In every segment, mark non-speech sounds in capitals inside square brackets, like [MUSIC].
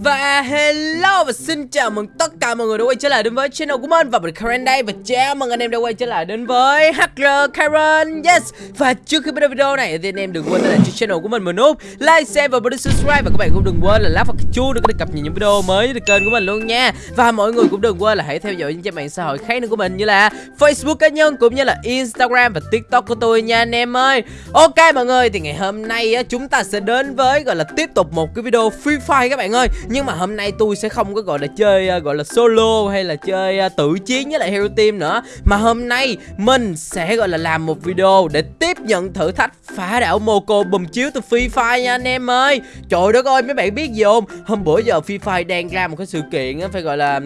Và hello và xin chào mừng tất cả mọi người đã quay trở lại đến với channel của mình. Và mình Karen đây. Và chào mừng anh em đã quay trở lại đến với HR Karen. Yes. Và trước khi bắt đầu video này thì anh em đừng quên là cho channel của mình một nút like, share và bấm subscribe. Và các bạn cũng đừng quên là lá vào cái chuông để có được cập nhật những video mới từ kênh của mình luôn nha. Và mọi người cũng đừng quên là hãy theo dõi những trang mạng xã hội khác nữa của mình như là Facebook cá nhân cũng như là Instagram và TikTok của tôi nha anh em ơi. Ok mọi người thì ngày hôm nay chúng ta sẽ đến với gọi là tiếp tục một cái video Free Fire các bạn ơi nhưng mà hôm nay tôi sẽ không có gọi là chơi à, gọi là solo hay là chơi à, tự chiến với lại hero team nữa. Mà hôm nay mình sẽ gọi là làm một video để tiếp nhận thử thách phá đảo Moco bùm chiếu từ Free Fire nha anh em ơi. Trời đất ơi mấy bạn biết gì không? Hôm bữa giờ Free Fire đang ra một cái sự kiện à, phải gọi là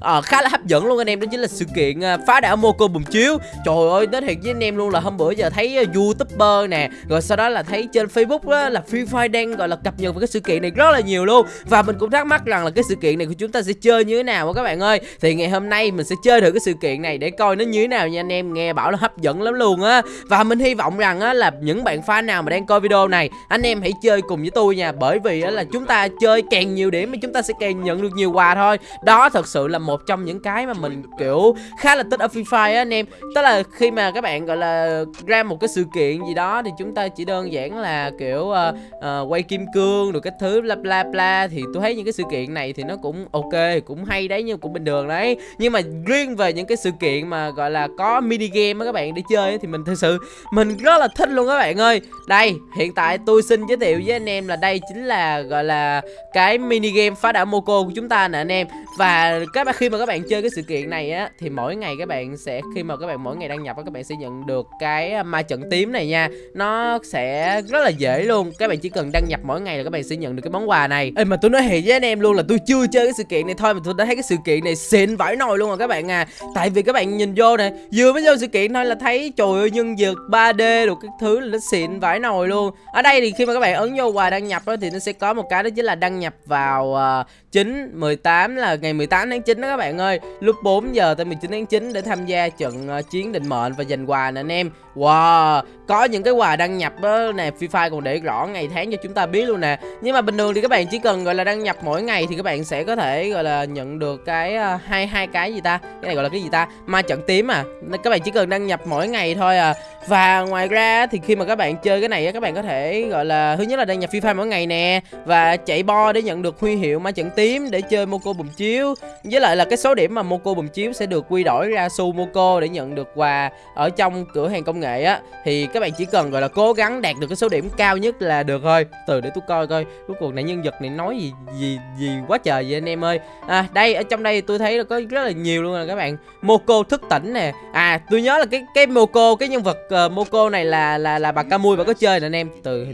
à, khá là hấp dẫn luôn anh em đó chính là sự kiện phá đảo Moco bùm chiếu. Trời ơi nói thiệt với anh em luôn là hôm bữa giờ thấy youtuber nè rồi sau đó là thấy trên Facebook đó, là Free Fire đang gọi là cập nhật về cái sự kiện này rất là nhiều luôn. Và mình cũng cũng thắc mắc rằng là cái sự kiện này của chúng ta sẽ chơi như thế nào các bạn ơi. Thì ngày hôm nay mình sẽ chơi thử cái sự kiện này để coi nó như thế nào nha anh em. Nghe bảo là hấp dẫn lắm luôn á. Và mình hy vọng rằng á là những bạn fan nào mà đang coi video này Anh em hãy chơi cùng với tôi nha. Bởi vì á là chúng ta chơi càng nhiều điểm thì chúng ta sẽ càng nhận được nhiều quà thôi. Đó thật sự là một trong những cái mà mình kiểu khá là thích ở Free Fire á anh em. Tức là khi mà các bạn gọi là ra một cái sự kiện gì đó Thì chúng ta chỉ đơn giản là kiểu uh, uh, quay kim cương rồi cái thứ bla bla bla Thì tôi thấy những cái sự kiện này thì nó cũng ok, cũng hay đấy, nhưng cũng bình thường đấy. Nhưng mà riêng về những cái sự kiện mà, gọi là, có mini game á các bạn để chơi thì mình thực sự, mình rất là thích luôn các bạn ơi. Đây, hiện tại tôi xin giới thiệu với anh em là đây chính là, gọi là, cái mini game phá đảo Moco của chúng ta nè anh em. Và các bạn khi mà các bạn chơi cái sự kiện này á, thì mỗi ngày các bạn sẽ, khi mà các bạn, mỗi ngày đăng nhập á, các bạn sẽ nhận được cái à, ma trận tím này nha. Nó sẽ rất là dễ luôn. Các bạn chỉ cần đăng nhập mỗi ngày là các bạn sẽ nhận được cái món quà này. Ê, mà tôi nói thiệt với anh em luôn là tôi chưa chơi cái sự kiện này thôi mà tôi đã thấy cái sự kiện này xịn vãi nồi luôn rồi các bạn à. Tại vì các bạn nhìn vô nè vừa mới vô sự kiện thôi là thấy trời ơi nhân vật 3D được cái thứ là nó xịn vãi nồi luôn. Ở đây thì khi mà các bạn ấn vô quà đăng nhập đó thì nó sẽ có một cái đó chính là đăng nhập vào uh, 9 18 là ngày 18 tháng 9 đó các bạn ơi. Lúc 4 giờ tới 19 tháng 9 để tham gia trận uh, chiến định mệnh và giành quà nè anh em. Wow có những cái quà đăng nhập đó nè Free Fire còn để rõ ngày tháng cho chúng ta biết luôn nè. Nhưng mà bình thường thì các bạn chỉ cần gọi là đăng nhập mỗi ngày thì các bạn sẽ có thể gọi là nhận được cái uh, hai hai cái gì ta? Cái này gọi là cái gì ta? Ma trận tím à. Các bạn chỉ cần đăng nhập mỗi ngày thôi à và ngoài ra thì khi mà các bạn chơi cái này các bạn có thể, gọi là, thứ nhất là đăng nhập fifa mỗi ngày nè, và chạy bo để nhận được huy hiệu ma trận tím để chơi Moco bùm chiếu. Với lại là cái số điểm mà Moco bùm chiếu sẽ được quy đổi ra su Moco để nhận được quà ở trong cửa hàng công nghệ á. Thì các bạn chỉ cần, gọi là, cố gắng đạt được cái số điểm cao nhất là được thôi. Từ để tôi coi coi cuối cùng này nhân vật này nói gì gì gì quá trời vậy anh em ơi. À đây, ở trong đây tôi thấy là có rất là nhiều luôn nè các bạn. Moco thức tỉnh nè. À tôi nhớ là cái cái Moco cái nhân vật uh, Moco này là là là bà Camui bà có chơi nè anh em. Từ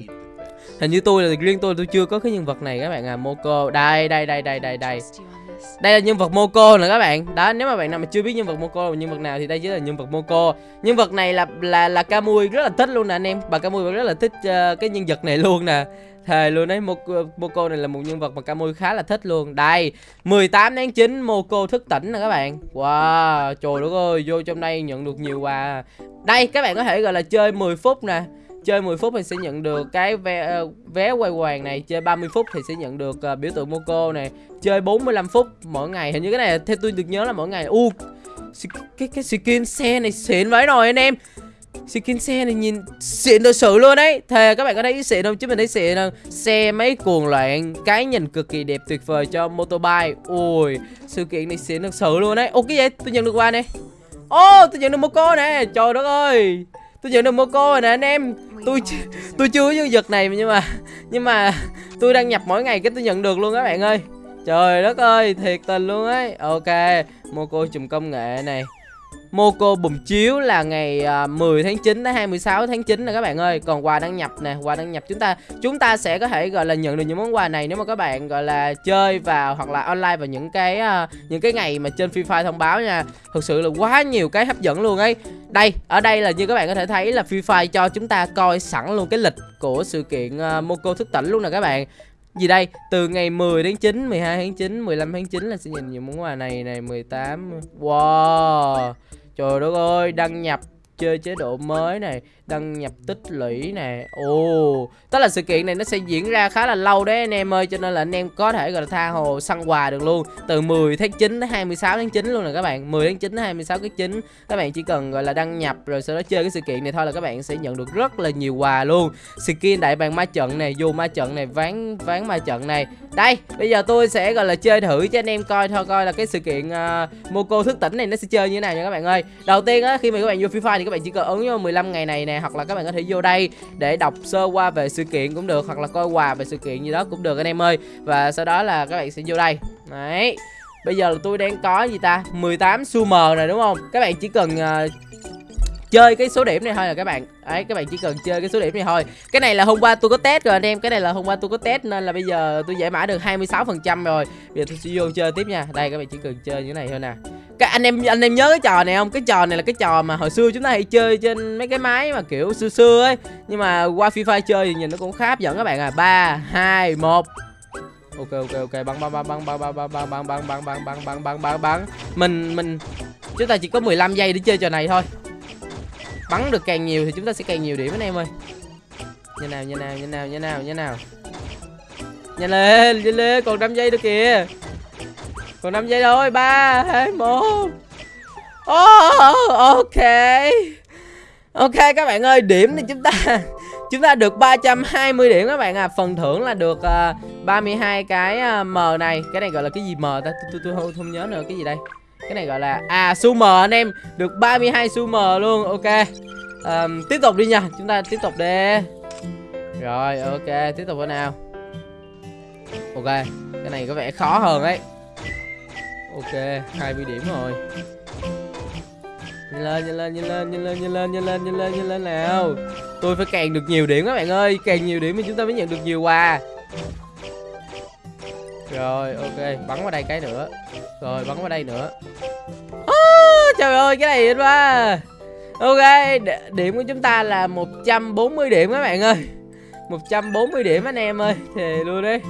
hình như tôi là riêng tôi tôi chưa có cái nhân vật này các bạn à. Moco đây đây đây đây đây đây. Đây là nhân vật Moco nè các bạn. Đó nếu mà bạn nào mà chưa biết nhân vật Moco là nhân vật nào thì đây chính là nhân vật Moco. Nhân vật này là là là Camui rất là thích luôn nè anh em. Bà Camui rất là thích uh, cái nhân vật này luôn nè thề luôn đấy Moco này là một nhân vật mà Camui khá là thích luôn. Đây 18 tháng 9 Moco thức tỉnh nè các bạn. Wow trời đất ơi vô trong đây nhận được nhiều quà. Đây các bạn có thể gọi là chơi 10 phút nè. Chơi 10 phút thì sẽ nhận được cái vé, ờ, vé quay hoàng này chơi 30 phút thì sẽ nhận được uh, biểu tượng Moco này. Chơi 45 phút mỗi ngày hình như cái này theo tôi được nhớ là mỗi ngày. U uh, cái cái skin xe này xịn vãi rồi anh em skin xe này nhìn, xịn thật sự luôn đấy thề, các bạn có thấy xịn không? Chứ mình thấy xịn không xe mấy cuồng loạn, cái nhìn cực kỳ đẹp tuyệt vời cho motorbike. Ui sự kiện này xịn thật sự luôn đấy ô cái gì tôi nhận được qua nè. Ô, tôi nhận được một cô nè. Trời đất ơi. Tôi nhận được một cô rồi nè, anh em. Tôi tôi chưa có giật này nhưng mà nhưng mà tôi đăng nhập mỗi ngày cái tôi nhận được luôn các bạn ơi. Trời đất ơi, thiệt tình luôn ấy. Ok cô chùm công nghệ này. Moco bùm chiếu là ngày à, 10 tháng 9 đến 26 tháng 9 nè các bạn ơi. Còn quà đăng nhập nè, quà đăng nhập chúng ta Chúng ta sẽ có thể gọi là nhận được những món quà này Nếu mà các bạn gọi là chơi vào hoặc là online vào những cái à, những cái ngày mà trên Free Fire thông báo nha. Thực sự là quá nhiều cái hấp dẫn luôn ấy. Đây, ở đây là như các bạn có thể thấy là Free Fire cho chúng ta coi sẵn luôn cái lịch của sự kiện à, Moco thức tỉnh luôn nè các bạn gì đây? Từ ngày 10 đến 9 12 tháng 9 15 tháng 9 là sẽ nhìn những món quà này này 18 wow. Trời đất ơi, đăng nhập chơi chế độ mới này đăng nhập tích lũy nè. Ồ tức là sự kiện này nó sẽ diễn ra khá là lâu đấy anh em ơi cho nên là anh em có thể gọi là tha hồ săn quà được luôn. Từ 10 tháng 9 đến 26 tháng 9 luôn nè các bạn 10 tháng 9 đến 26 tháng 9 các bạn chỉ cần gọi là đăng nhập rồi sau đó chơi cái sự kiện này thôi là các bạn sẽ nhận được rất là nhiều quà luôn. Skin đại bàng ma trận này vô ma trận này ván ván ma trận này. Đây bây giờ tôi sẽ gọi là chơi thử cho anh em coi thôi coi là cái sự kiện uh, Moco thức tỉnh này nó sẽ chơi như thế nào nha các bạn ơi. Đầu tiên á khi mà các bạn vô FIFA thì các các bạn chỉ cần ấn vô 15 ngày này nè hoặc là các bạn có thể vô đây để đọc sơ qua về sự kiện cũng được hoặc là coi quà về sự kiện gì đó cũng được anh em ơi. Và sau đó là các bạn sẽ vô đây. Đấy. Bây giờ là tôi đang có gì ta? 18 xu này đúng không? Các bạn chỉ cần uh, chơi cái số điểm này thôi là các bạn. Ấy các bạn chỉ cần chơi cái số điểm này thôi. Cái này là hôm qua tôi có test rồi anh em. Cái này là hôm qua tôi có test nên là bây giờ tôi giải mã được 26 phần trăm rồi. Bây giờ tôi sẽ vô chơi tiếp nha. Đây các bạn chỉ cần chơi như này thôi nè cái anh em anh em nhớ cái trò này không cái trò này là cái trò mà hồi xưa chúng ta hay chơi trên mấy cái máy mà kiểu xưa xưa ấy nhưng mà qua fifa chơi thì nhìn nó cũng khá hấp dẫn các bạn à ba hai một ok ok ok bắn bắn bắn bắn bắn bắn bắn bắn bắn bắn bắn bắn bắn bắn bắn bắn bắn mình mình chúng ta chỉ có 15 giây để chơi trò này thôi bắn được càng nhiều thì chúng ta sẽ càng nhiều điểm anh em ơi như nào như nào như nào như nào như nào nhanh lên nhanh lên còn 5 giây nữa kìa còn 5 giây thôi ba hai một. Oh, ok. Ok các bạn ơi điểm thì chúng ta chúng ta được 320 điểm các bạn à phần thưởng là được ờ, uh, 32 cái uh, m này. Cái này gọi là cái gì m ta? Tôi tôi, tôi không, không nhớ nữa cái gì đây? Cái này gọi là à su m anh em. Được 32 su m luôn ok. Um, tiếp tục đi nha. Chúng ta tiếp tục đi. Rồi ok tiếp tục thế nào. Ok cái này có vẻ khó hơn đấy ok 20 điểm rồi. Nhanh lên nhanh lên nhanh lên nhanh lên nhanh lên nhanh lên nhanh lên nhanh lên nào. Tôi phải càng được nhiều điểm các bạn ơi. Càng nhiều điểm thì chúng ta mới nhận được nhiều quà. Rồi ok. Bắn vào đây cái nữa. Rồi bắn vào đây nữa. À, trời ơi cái này quá ok điểm của chúng ta là 140 điểm các bạn ơi. 140 điểm anh em ơi. Thề luôn đấy.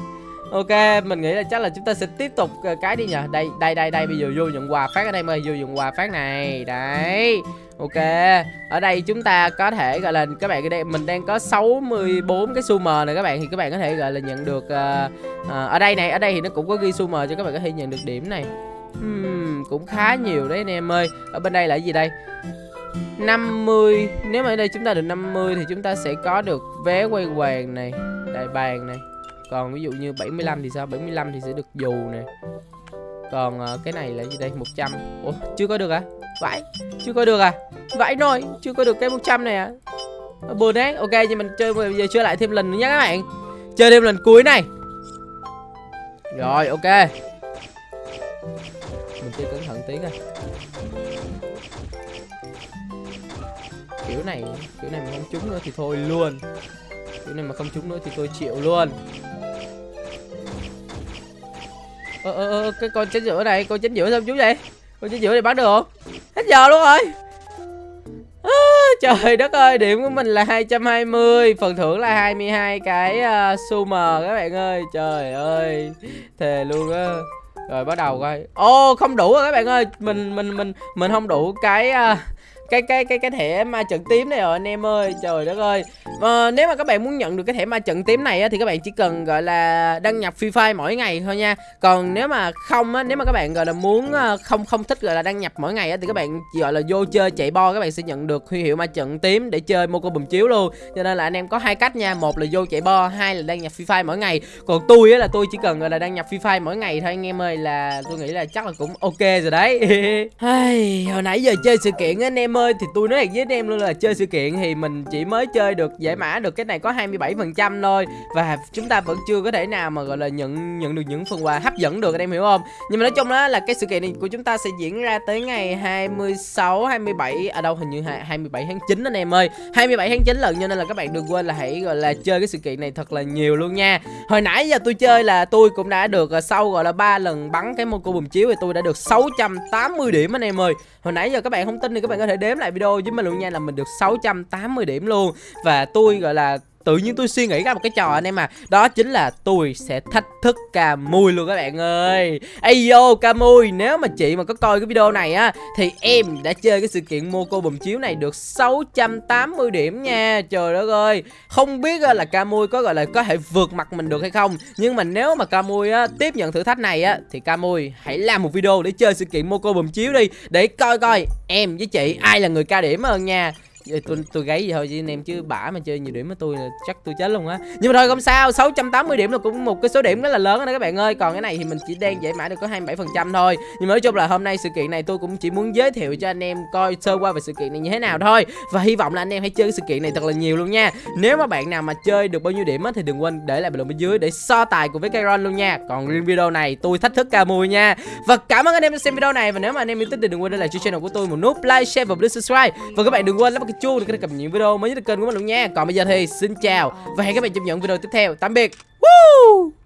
Ok, mình nghĩ là chắc là chúng ta sẽ tiếp tục ờ, cái đi nhờ Đây, đây, đây, đây, bây giờ vô nhận quà phát ở đây mời Vô nhận quà phát này, đấy Ok, ở đây chúng ta có thể gọi là các bạn đây mình đang có 64 cái sumer này các bạn thì các bạn có thể gọi là nhận được uh, uh, ở đây này, ở đây thì nó cũng có ghi sumer cho các bạn có thể nhận được điểm này. Hmm, cũng khá nhiều đấy anh em ơi. Ở bên đây là gì đây? 50 Nếu mà ở đây chúng ta được 50 Thì chúng ta sẽ có được vé quay hoàng này Đại bàn này còn ví dụ như 75 thì sao? 75 thì sẽ được dù này Còn uh, cái này là gì đây? 100 Ủa chưa có được à Vãi Chưa có được à? Vãi nồi Chưa có được cái 100 này à? Ờ, buồn đấy. Ok thì mình chơi bây giờ chơi lại thêm lần nữa nhé các bạn. Chơi thêm lần cuối này. Rồi ok. Mình chơi cẩn thận tí coi. Kiểu này kiểu này mình không trúng nữa thì thôi luôn. Chỗ này mà không trúng nữa thì tôi chịu luôn. Ơ ơ ơ cái con chính giữa này con chính giữa sao chú vậy? Con chính giữa này bắn được không? Hết giờ luôn rồi. À, trời đất ơi điểm của mình là 220 phần thưởng là 22 cái à, uh, su các bạn ơi. Trời ơi thề luôn á. Rồi bắt đầu coi. Ô không đủ rồi các bạn ơi. Mình mình mình mình không đủ cái uh, cái cái cái cái thẻ ma trận tím này rồi anh em ơi. Trời đất ơi. À, nếu mà các bạn muốn nhận được cái thẻ ma trận tím này á, thì các bạn chỉ cần gọi là đăng nhập free fire mỗi ngày thôi nha. Còn nếu mà không á nếu mà các bạn gọi là muốn ờ, không không thích gọi là đăng nhập mỗi ngày á thì các bạn gọi là vô chơi chạy bo các bạn sẽ nhận được huy hiệu ma trận tím để chơi mô cô bùm chiếu luôn. Cho nên là anh em có hai cách nha. Một là vô chạy bo hai là đăng nhập free fire mỗi ngày. Còn tôi á là tôi chỉ cần gọi là đăng nhập free fire mỗi ngày thôi anh em ơi là tôi nghĩ là chắc là cũng ok rồi đấy. [LAUGHS] Hồi nãy giờ chơi sự kiện anh em ơi ơi, thì tôi nói với anh em luôn là chơi sự kiện thì mình chỉ mới chơi được giải mã được cái này có 27% thôi. Và chúng ta vẫn chưa có thể nào mà, gọi là, nhận nhận được những phần quà hấp dẫn được, anh em hiểu không? Nhưng mà nói chung đó là cái sự kiện này của chúng ta sẽ diễn ra tới ngày 26 27 ở à đâu, hình như 27 tháng 9 anh em ơi. 27 tháng 9 lần, cho nên là các bạn đừng quên là hãy, gọi là, chơi cái sự kiện này thật là nhiều luôn nha. Hồi nãy giờ tôi chơi là tôi cũng đã được à, sau, gọi là, ba lần bắn cái mô cô bùm chiếu thì tôi đã được 680 điểm anh em ơi. Hồi nãy giờ các bạn không tin thì các bạn có thể đếm lại video với mình luôn nha là mình được 680 điểm luôn. Và tôi, gọi là tự nhiên tôi suy nghĩ ra một cái trò anh em mà đó chính là tôi sẽ thách thức cà mui luôn các bạn ơi. Ây vô mui nếu mà chị mà có coi cái video này á, thì em đã chơi cái sự kiện mua cô bùm chiếu này được 680 điểm nha. Trời đất ơi. Không biết à, là cà mui có, gọi là, có thể vượt mặt mình được hay không. Nhưng mà nếu mà cà mui á, tiếp nhận thử thách này á, thì cà mui hãy làm một video để chơi sự kiện mua cô bùm chiếu đi. Để coi coi em với chị ai là người ca điểm hơn nha tôi tôi gáy vậy thôi chứ anh em chứ bả mà chơi nhiều điểm với tôi là chắc tôi chết luôn á. Nhưng mà thôi không sao 680 điểm là cũng một cái số điểm rất là lớn đó các bạn ơi. Còn cái này thì mình chỉ đang giải mã được có 27 phần trăm thôi. Nhưng mà nói chung là hôm nay sự kiện này tôi cũng chỉ muốn giới thiệu cho anh em coi sơ qua về sự kiện này như thế nào thôi. Và hy vọng là anh em hãy chơi cái sự kiện này thật là nhiều luôn nha. Nếu mà bạn nào mà chơi được bao nhiêu điểm á thì đừng quên để lại bình luận bên dưới để so tài cùng với Kairon luôn nha. Còn riêng video này tôi thách thức ca mùi nha. Và cảm ơn anh em đã xem video này. Và nếu mà anh em yêu thích thì đừng quên để lại cho channel của tôi một nút like share và subscribe. Và các bạn đừng quên bấm cái chuông để cập nhật những video mới nhất trên kênh của mình luôn nha. Còn bây giờ thì xin chào và hẹn các bạn trong những video tiếp theo. Tạm biệt. Woo!